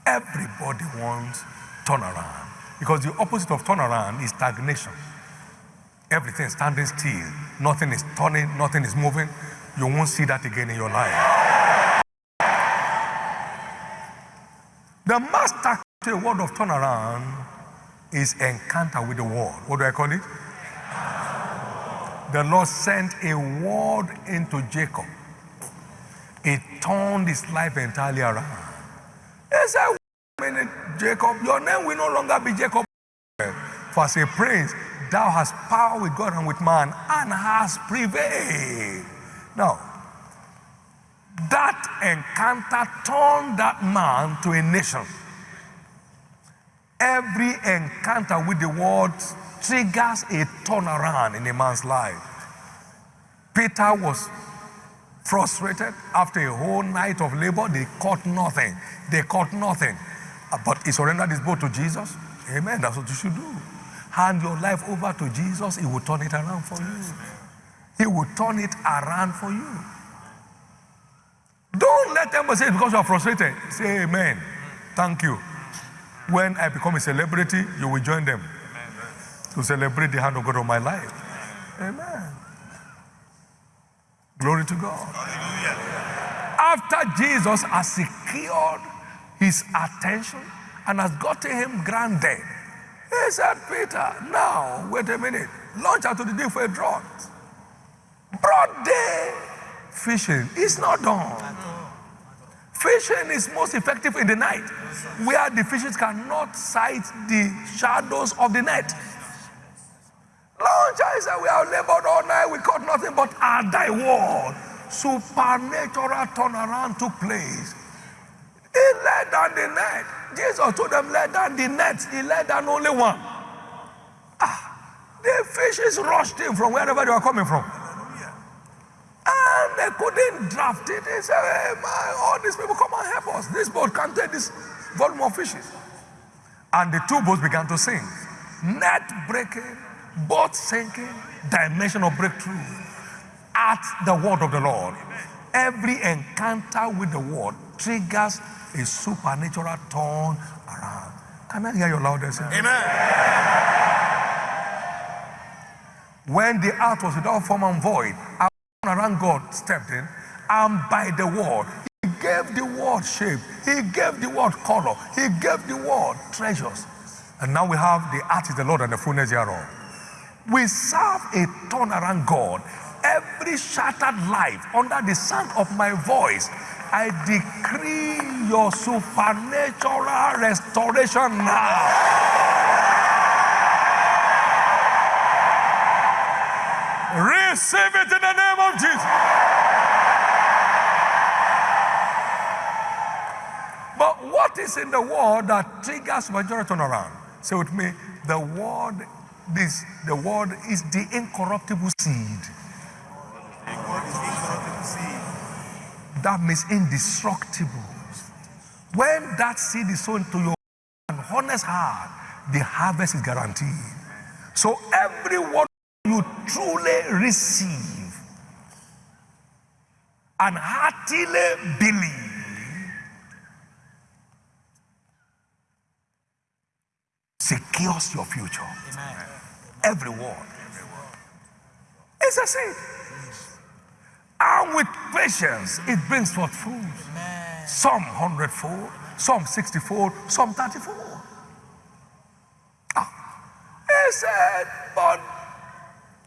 Everybody wants turn around because the opposite of turnaround is stagnation. Everything is standing still, nothing is turning, nothing is moving. You won't see that again in your life. The master to the word of turnaround is encounter with the word. What do I call it? The Lord sent a word into Jacob. It turned his life entirely around. Wait a Jacob, your name will no longer be Jacob. For as a prince, thou hast power with God and with man, and hast prevailed. Now, that encounter turned that man to a nation. Every encounter with the word triggers a turnaround in a man's life. Peter was frustrated after a whole night of labor. They caught nothing. They caught nothing. Uh, But he surrendered his boat to Jesus. Amen. That's what you should do. Hand your life over to Jesus. He will turn it around for you. He will turn it around for you. Don't let them say because you are frustrated. Say amen. Thank you. When I become a celebrity, you will join them to celebrate the hand of God on my life. Amen. Glory to God. After Jesus has secured his attention and has gotten him granted, he He said, Peter, now, wait a minute. Launch out to the deep for a draught. Broad day fishing is not done. Fishing is most effective in the night, where the fishes cannot sight the shadows of the net. Launch, I said, we have labored all night, we caught nothing but at thy word. Supernatural turnaround took place. He let down the net. Jesus told them, let down the net. He let down only one. Ah, the fishes rushed in from wherever they were coming from. And they couldn't draft it. They said, hey, my, all these people come and help us. This boat can't take this volume of fishes. And the two boats began to sink. Net breaking, boat sinking, dimension of breakthrough at the word of the Lord. Every encounter with the word triggers a supernatural turn around. Can I hear your loudest? Amen. When the earth was without form and void, a around God stepped in, and by the word, he gave the word shape, he gave the word color, he gave the word treasures. And now we have the earth is the Lord and the fullness thereof. We serve a turnaround God. Every shattered life under the sound of my voice, I decree your supernatural restoration now. Receive it in the name of Jesus. But what is in the word that triggers majority turnaround? Say with me, the word, this, the word is the incorruptible seed. That means indestructible. When that seed is sown to your honest heart, the harvest is guaranteed. So every word you truly receive and heartily believe secures your future. Amen. Every word. It's a seed. And with patience, it brings forth fruit. Some hundredfold, some sixtyfold, some thirtyfold. Ah. He said, but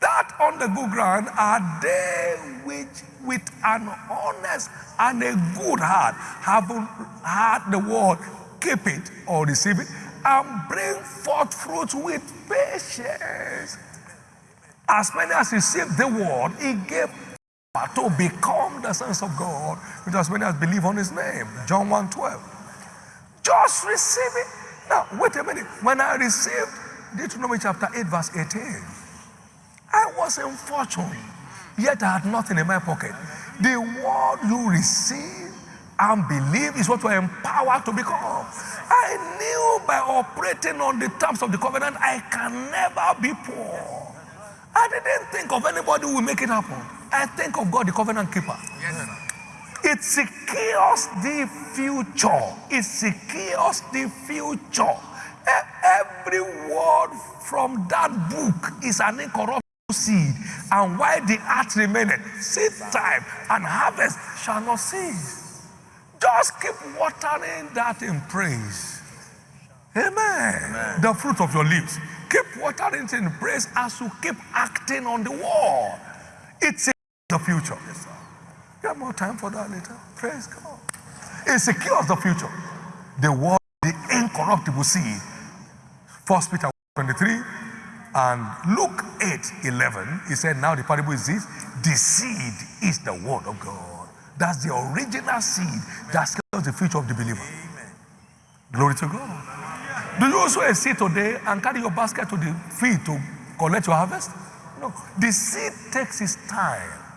that on the good ground are they which with an honest and a good heart having heard the word, keep it or receive it, and bring forth fruit with patience. As many as received the word, he gave power to become the sons of God, which as many as believe on his name. John 1 12. Just receive it. Now, wait a minute. When I received Deuteronomy chapter 8, verse 18, I was in fortune, yet I had nothing in my pocket. The word you receive and believe is what you are empowered to become. I knew by operating on the terms of the covenant, I can never be poor. I didn't think of anybody who will make it happen. I think of God, the covenant keeper. Yes, sir. It secures the future. It secures the future. Every word from that book is an incorruptible seed. And while the earth remaineth, seed time and harvest shall not cease. Just keep watering that in praise. Amen. The fruit of your lips. Keep watering it in praise as you keep acting on the word. It's the future. You have more time for that later. Praise God. It secures the future. The word, the incorruptible seed. First Peter 23 and Luke 8 11. He said, Now the parable is this the seed is the word of God. That's the original seed that secures the future of the believer. Glory to God. Do you also a seed today and carry your basket to the field to collect your harvest? No. The seed takes its time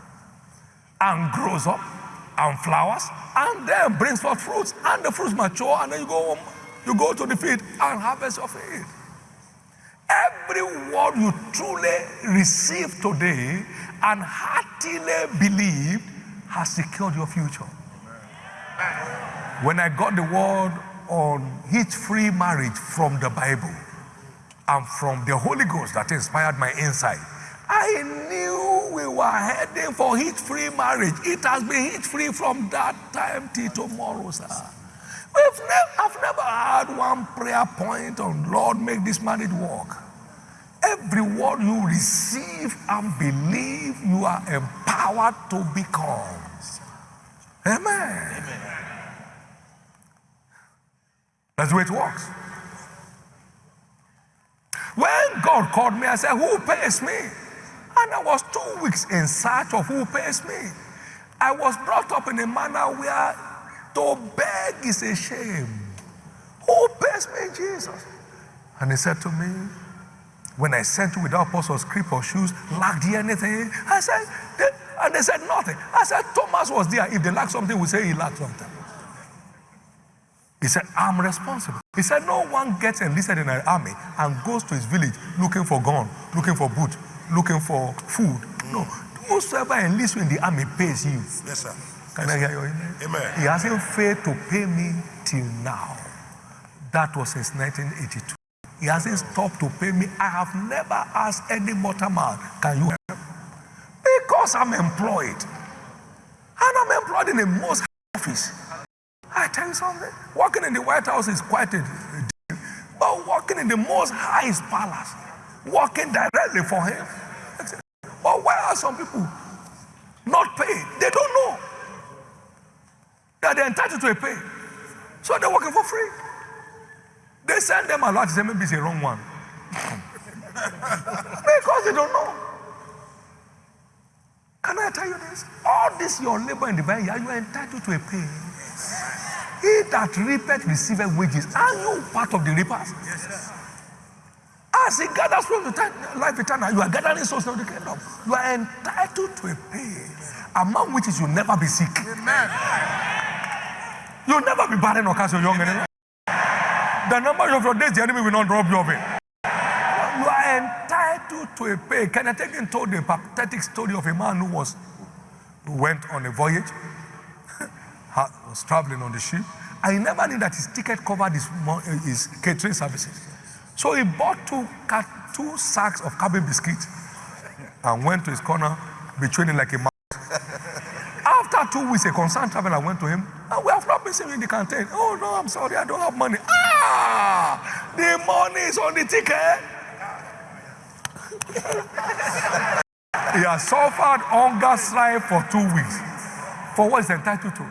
and grows up and flowers and then brings forth fruits and the fruits mature and then you go home, you go to the field and harvest your field. Every word you truly receive today and heartily believe has secured your future. When I got the word on hitch-free marriage from the Bible and from the Holy Ghost that inspired my insight, I knew we were heading for hitch-free marriage. It has been hitch-free from that time till tomorrow, sir. We've never, I've never had one prayer point on Lord, make this marriage work. Every word you receive and believe, you are empowered to become. Amen. Amen. That's the way it works. When God called me, I said, Who pays me? And I was two weeks in search of who pays me. I was brought up in a manner where to beg is a shame. Who pays me, Jesus? And he said to me, When I sent you without purse or scrip or shoes, lacked you anything? I said, and they said nothing. I said, Thomas was there. If they lack something, we say he lacked something. He said, I'm responsible. He said, No one gets enlisted in an army and goes to his village looking for gun, looking for boot, looking for food. No. Whosoever enlists you in the army pays you. Yes, sir. Can yes, I hear you? Amen? Amen. He hasn't failed to pay me till now. That was since 1982. He hasn't stopped to pay me. I have never asked any mortal man, Can you help? Because I'm employed. And I'm employed in the most office. I tell you something. Working in the White House is quite a deal. But working in the most highest palace, working directly for him. But why are some people not paid? They don't know that they're entitled to a pay. So they're working for free. They send them a lot, say maybe it's a wrong one. because they don't know. Can I tell you this? All this your labor in the vineyard, you are entitled to a pay. He that reapeth receiveth wages. Are you part of the reapers? Yes, As he gathers from the life eternal, you are gathering souls of the kingdom. You are entitled to a pay, among which is you never be sick. Amen. You'll never be barren or cast your young anymore. The number of your days, the enemy will not rob you of it. You are entitled to a pay. Kenneth Hagin told the pathetic story of a man who was who went on a voyage was traveling on the ship, and he never knew that his ticket covered his, his catering services. So he bought two, two sacks of cabin biscuits and went to his corner, betraying like a man. After two weeks, a concerned traveler went to him, and we have not been seeing in the canteen. Oh, no, I'm sorry, I don't have money. Ah, the money is on the ticket. he has suffered hunger strife for two weeks for what he's entitled to.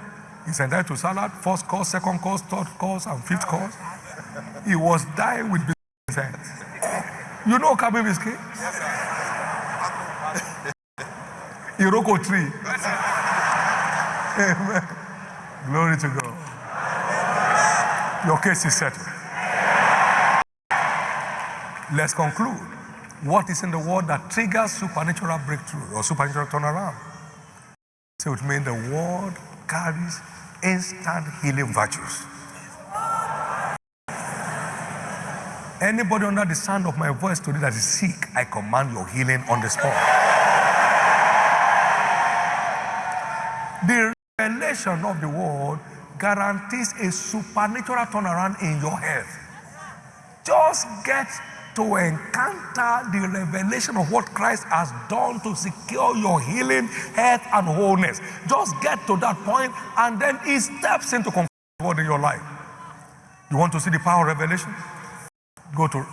He's entitled to salad, first course, second course, third course, and fifth course. He was dying with biscuit. You know Kabe biscuit? Yes, sir. Iroko tree. Amen. Glory to God. Your case is settled. Let's conclude. What is in the word that triggers supernatural breakthrough or supernatural turnaround? So it means the word carries instant healing virtues. Anybody under the sound of my voice today that is sick, I command your healing on the spot. The revelation of the word guarantees a supernatural turnaround in your health. Just get to encounter the revelation of what Christ has done to secure your healing, health, and wholeness. Just get to that point, and then He steps into God in your life. You want to see the power of revelation? Go to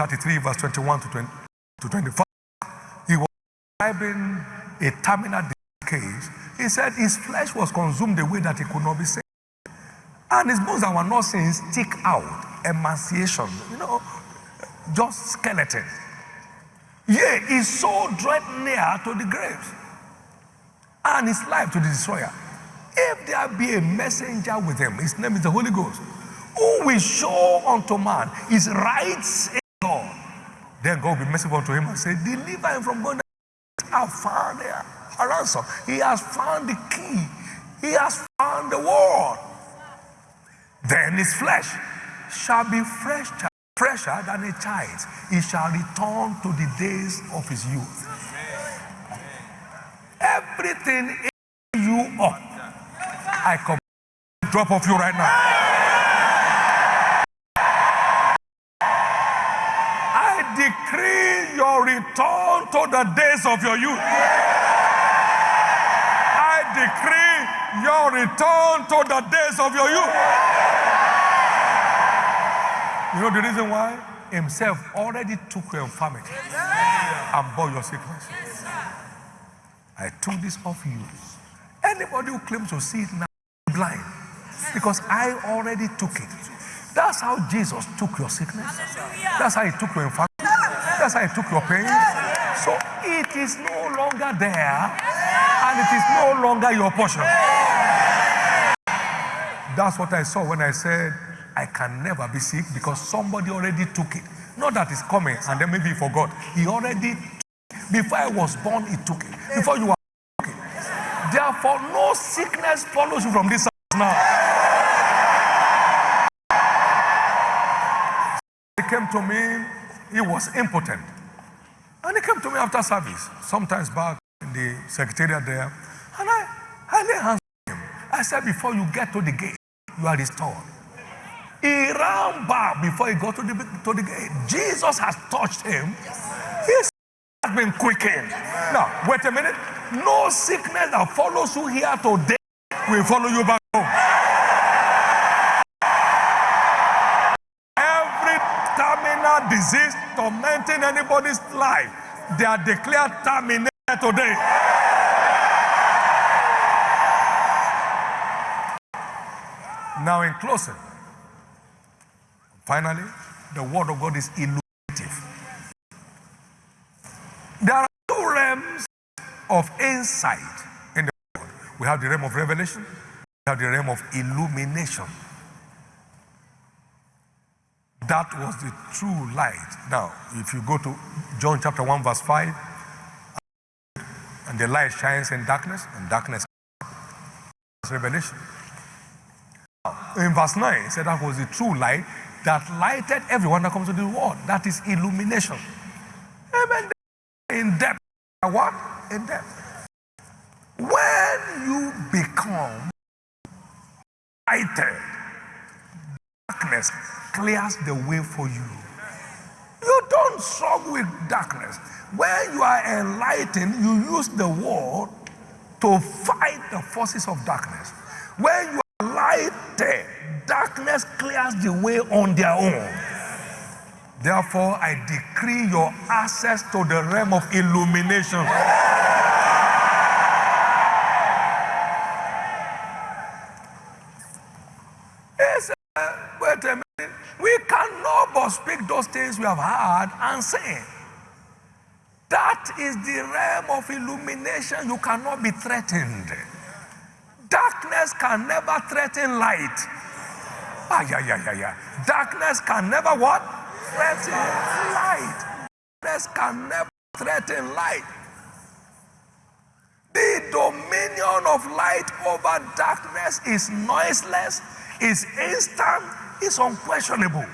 33, verse 21 to, 20, to 25. He was describing a terminal case. He said his flesh was consumed the way that he could not be saved. And his bones that were not seen stick out, emaciation. You know, just skeleton. Yea, his soul dread near to the grave, and his life to the destroyer. If there be a messenger with him, his name is the Holy Ghost, who will show unto man his rights in God. Then God will be merciful unto him and say, Deliver him from going. I found a ransom. He has found the key. He has found the word. Then his flesh shall be fresh fresher than a child, he shall return to the days of his youth. Everything in you up, I come drop off you right now. I return to the days of your youth. I decree your return to the days of your youth. You know the reason why? Himself already took your infirmity and bore your sickness. I took this off you. Anybody who claims to see it now is blind because I already took it. That's how Jesus took your sickness. That's how he took your infirmity. That's how he took your pain. So it is no longer there and it is no longer your portion. That's what I saw when I said, I can never be sick because somebody already took it. Not that it's coming and then maybe he forgot. He already, before I was born, he took it. Before you were took it. Therefore, no sickness follows you from this house now. He came to me, he was impotent. And he came to me after service, sometimes back in the secretariat there. And I, I lay hands on him. I said, before you get to the gate, you are restored. He ran back before he got to the, to the gate. Jesus has touched him. His has been quickened. Now, wait a minute. No sickness that follows you here today will follow you back home. Every disease tormenting anybody's life, they are declared terminated today. Now, in closing, finally, the word of God is illuminative. There are two realms of insight in the world. We have the realm of revelation, we have the realm of illumination. That was the true light. Now, if you go to John chapter 1, verse 5, and the light shines in darkness, and darkness revelation. In verse 9, it said that was the true light that lighted everyone that comes to the world. That is illumination. Amen. In depth. What? In depth. When you become lighted, darkness clears the way for you. You don't struggle with darkness. When you are enlightened, you use the word to fight the forces of darkness. When you are lighted, darkness clears the way on their own. Therefore, I decree your access to the realm of illumination. Yes, uh, wait a minute. We cannot but speak those things we have heard and say. That is the realm of illumination. You cannot be threatened. Darkness can never threaten light. Ah, yeah, yeah, yeah, yeah. Darkness can never what? Threaten light. Darkness can never threaten light. The dominion of light over darkness is noiseless, is instant, is unquestionable.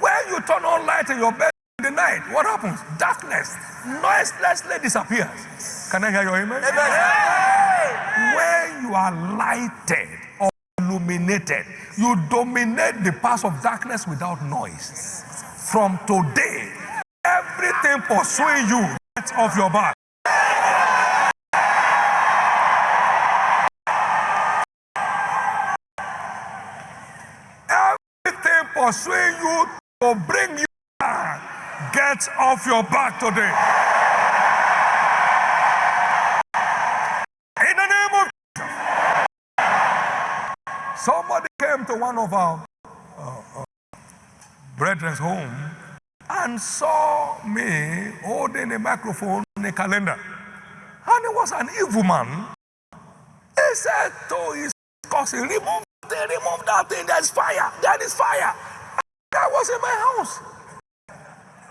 When you turn on light in your bed in the night, what happens? Darkness noiselessly disappears. Can I hear your amen? amen. When you are lighted or illuminated, you dominate the path of darkness without noise. From today, everything pursuing you off your back. Everything pursuing you to bring you down gets off your back today. In the name of Jesus. Somebody came to one of our uh, uh, brethren's home and saw me holding a microphone and a calendar. And it was an evil man. He said to his cousin, remove that, remove that thing, there's fire, there is fire. Was in my house.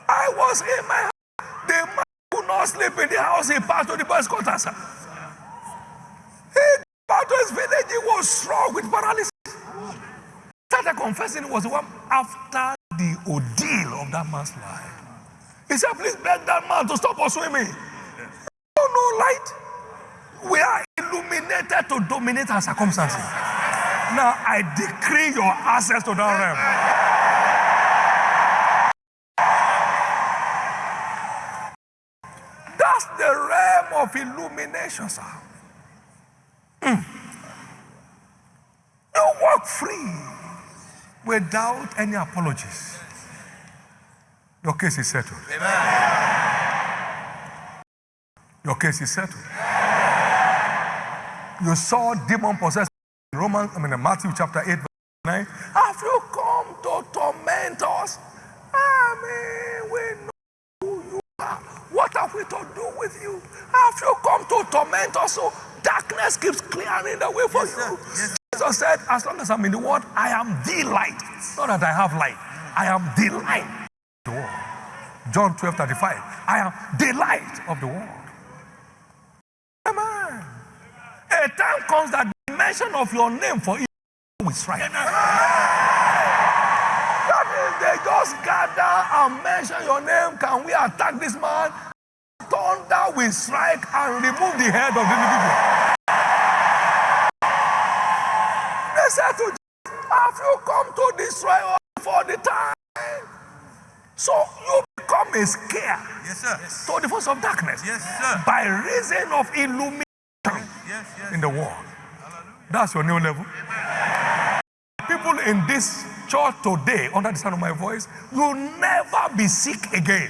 I was in my house. The man could not sleep in the house, he passed to the boys' quarters. He back to his village, he was strong with paralysis. Started confessing it was the one after the ordeal of that man's life. He said, please beg that man to stop pursuing me. No, no light. We are illuminated to dominate our circumstances. Now I decree your access to that realm. The realm of illumination, sir. Mm. You walk free without any apologies. Your case is settled. Your case is settled. You saw demon possessed in Romans, I mean in Matthew chapter 8, verse 9. Have you come to torment us? I mean, we know who you are. What have we to do with you? Have you come to torment us so darkness keeps clearing the way for you? Jesus said, As long as I'm in the world, I am the light. Not that I have light, I am the light of the world. John 12 35. I am the light of the world. Amen. A time comes that the mention of your name for evil will strike. That is, they just gather and mention your name. Can we attack this man? Thunder will strike and remove the head of the individual. They said to Jesus, Have you come to destroy us for the time? So you become a scare Yes, sir. to the force of darkness Yes, sir. by reason of illumination Yes, yes. in the world. That's your new level. People in this church today, under the sound of my voice, will never be sick again.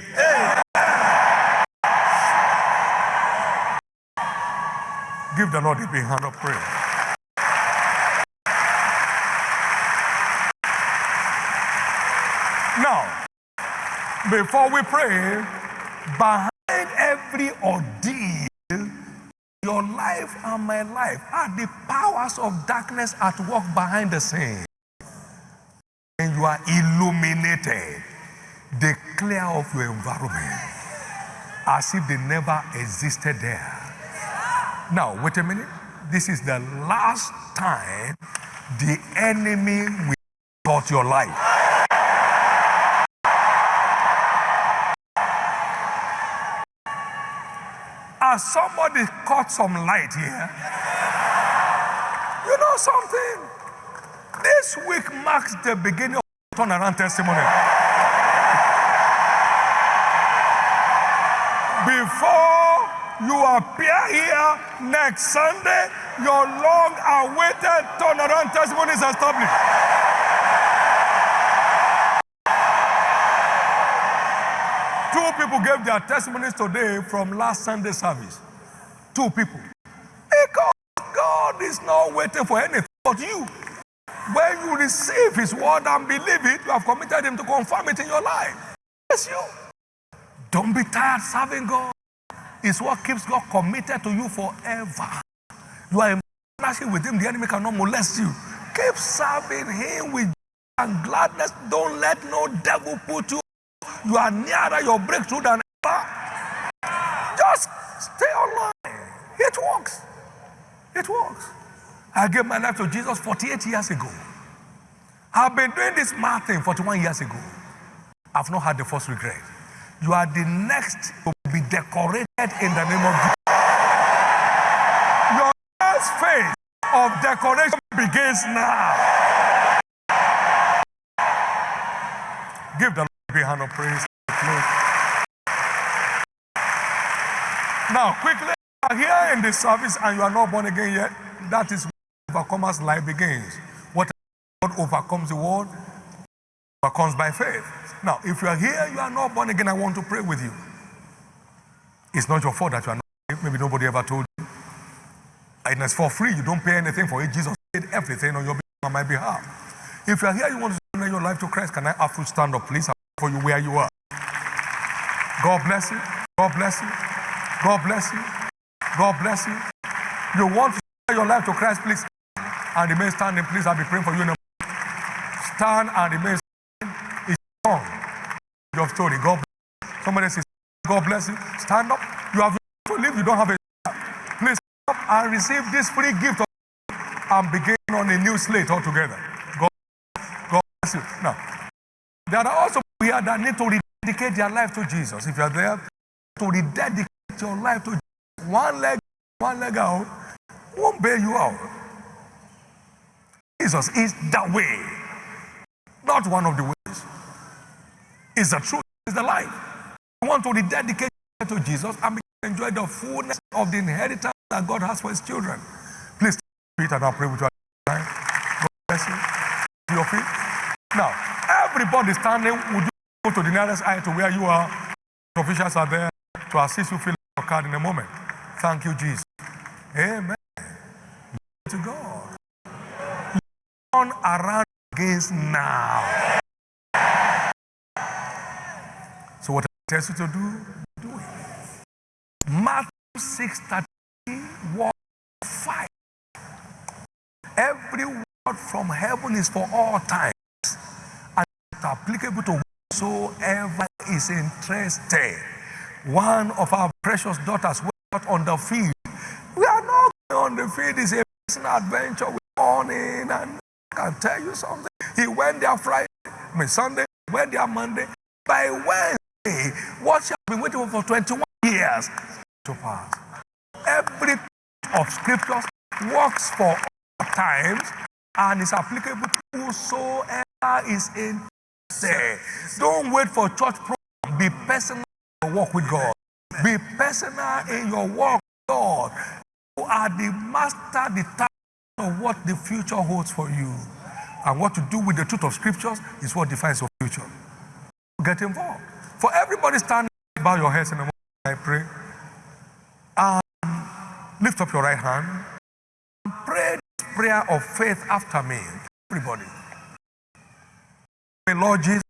Give the Lord a big hand of praise. Now, before we pray, behind every ordeal your life and my life are the powers of darkness at work behind the scene. And you are illuminated. the clear of your environment as if they never existed there. Now, wait a minute. This is the last time the enemy will touch your life. As somebody caught some light here, you know something? This week marks the beginning of turnaround testimony. Before you appear here next Sunday, your long awaited turnaround testimony is established. Two people gave their testimonies today from last Sunday service. Two people. Because God is not waiting for anything but you. When you receive His word and believe it, you have committed Him to confirm it in your life. Yes, you. Don't be tired serving God. It's what keeps God committed to you forever. You are in partnership with Him, the enemy cannot molest you. Keep serving Him with joy and gladness. Don't let no devil put you you are nearer your breakthrough than ever. Just stay online. It works. It works. I gave my life to Jesus 48 years ago. I've been doing this math thing 41 years ago. I've not had the first regret. You are the next to be decorated in the name of Jesus. Your next phase of decoration begins now. Give the Lord a big hand of praise. Now, quickly, you are here in the service and you are not born again yet. That is where overcomer's life begins. What overcomes the world overcomes by faith. Now, if you are here, you are not born again, I want to pray with you. It's not your fault that you are not. Maybe nobody ever told you. And it's for free. You don't pay anything for it. Jesus paid everything on your behalf, on my behalf. If you are here, you want to surrender your life to Christ, can I ask you to stand up, please? For you where you are. God bless you. God bless you. God bless you. God bless you. You want to surrender your life to Christ, please? And remain standing, please. I'll be praying for you. Stand and remain. Strong. Your story. God bless. Somebody says, God bless you. Stand up. You have to live. You don't have a Please stand up and receive this free gift of and begin on a new slate altogether. God, God bless you. Now, there are also people here that need to rededicate their life to Jesus. If you are there, to rededicate your life to Jesus. One leg, one leg out, won't bail you out. Jesus is the way, not one of the ways. It's the truth, it's the life. You want to rededicate to Jesus and enjoy the fullness of the inheritance that God has for his children. Please, feet and I'll pray with you. God bless you. Your feet. Now, everybody standing, would you go to the nearest aisle to where you are? Officials are there to assist you fill your card in a moment. Thank you, Jesus. Amen. Glory to God. Turn around against now. So what tell you to do, do it. Matthew 6 word 5. Every word from heaven is for all times and it's applicable to whosoever is interested. One of our precious daughters went out on the field. We are not going on the field, it's a personal adventure. We're on in and I can tell you something. He went there Friday, I mean Sunday, went there Monday. By Wednesday, what she has been waiting for for 21 years to pass. Every of scriptures works for all times and is applicable to whosoever is interested. Don't wait for church program. Be personal in your walk with God. Be personal in your walk with God. You are the master, the of what the future holds for you. And what to do with the truth of scriptures is what defines your future. Get involved. For everybody standing, bow your heads in the moment I pray. And lift up your right hand. And pray this prayer of faith after me. Everybody. May Lord Jesus,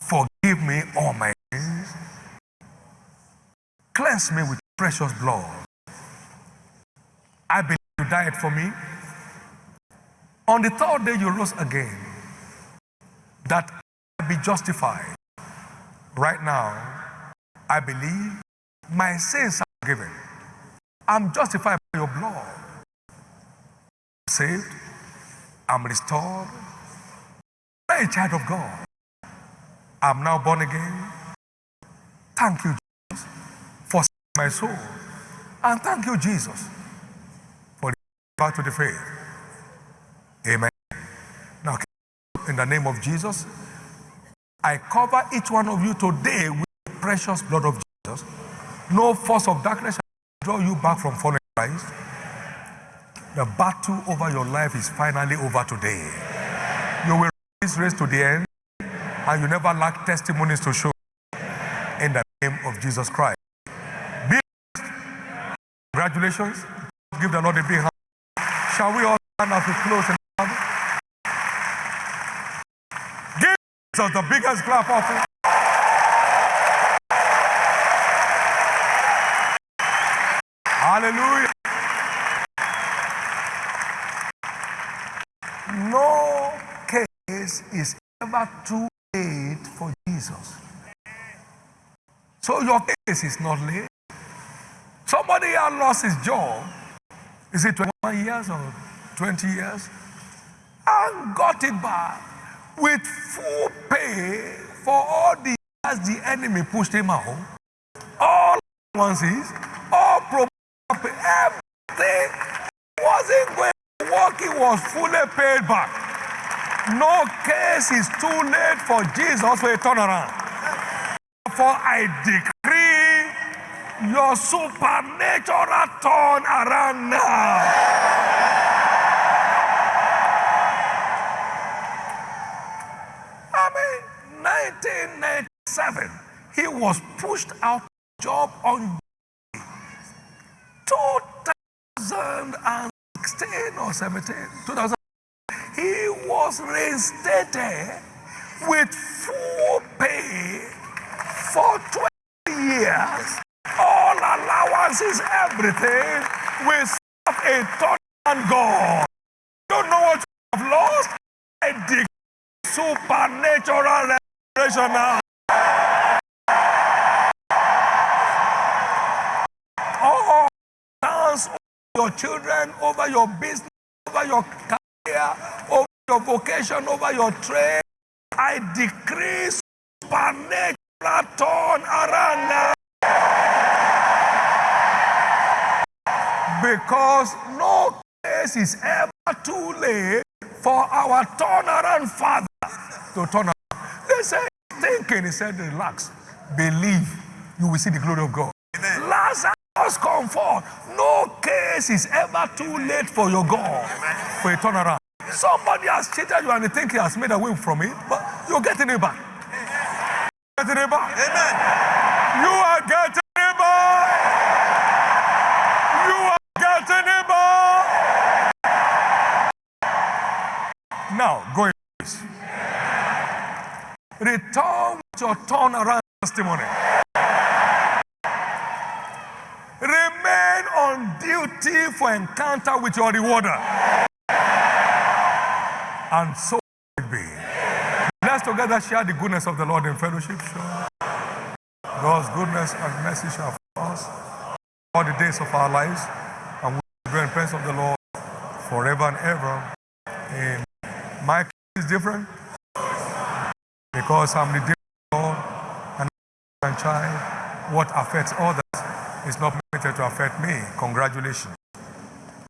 forgive me all my sins. Cleanse me with precious blood. I believe you died for me. On the third day, you rose again. That be justified. Right now, I believe my sins are forgiven. I'm justified by your blood. I'm saved. I'm restored. I'm a child of God. I'm now born again. Thank you, Jesus, for saving my soul. And thank you, Jesus, for the back to the faith. Amen. Now, in the name of Jesus, I cover each one of you today with the precious blood of Jesus. No force of darkness shall draw you back from following Christ. The battle over your life is finally over today. You will this race to the end, and you never lack testimonies to show in the name of Jesus Christ. Be Congratulations. Give the Lord a big hand. Shall we all stand as we close Jesus the biggest clap of it. Hallelujah. No case is ever too late for Jesus. So your case is not late. Somebody here lost his job. Is it 21 years or 20 years? And got it back with full pay for all the years the enemy pushed him out. All allowances, all promotion, everything wasn't going to work. He was fully paid back. No case is too late for Jesus for a turnaround. For I decree your supernatural turn around now. I mean, 1997, he was pushed out of job on 2016 or 17, 2000. He was reinstated with full pay for 20 years. All allowances, everything, with a total God. Don't know what you have lost? A supernatural restoration now. All dance your children, over your business, over your career, over your vocation, over your trade. I decree supernatural turn around now. Because no case is ever too late for our turnaround Father to turn around. They say, thinking, he said, relax, believe, you will see the glory of God. Lazarus, come forth. No case is ever too late for your God for a turnaround. Somebody has cheated you and you think he has made away from it, but you're getting it back. Getting it back. Amen. You are getting it back. You are getting it back. Now, go in peace. Return with your turnaround testimony. Remain on duty for encounter with your rewarder. And so it be. Let's together share the goodness of the Lord in fellowship. Sure. God's goodness and mercy shall follow us all the days of our lives, and we will be in presence of the Lord forever and ever. Amen. My case is different because I'm Lord and child. What affects others is not permitted to affect me. Congratulations.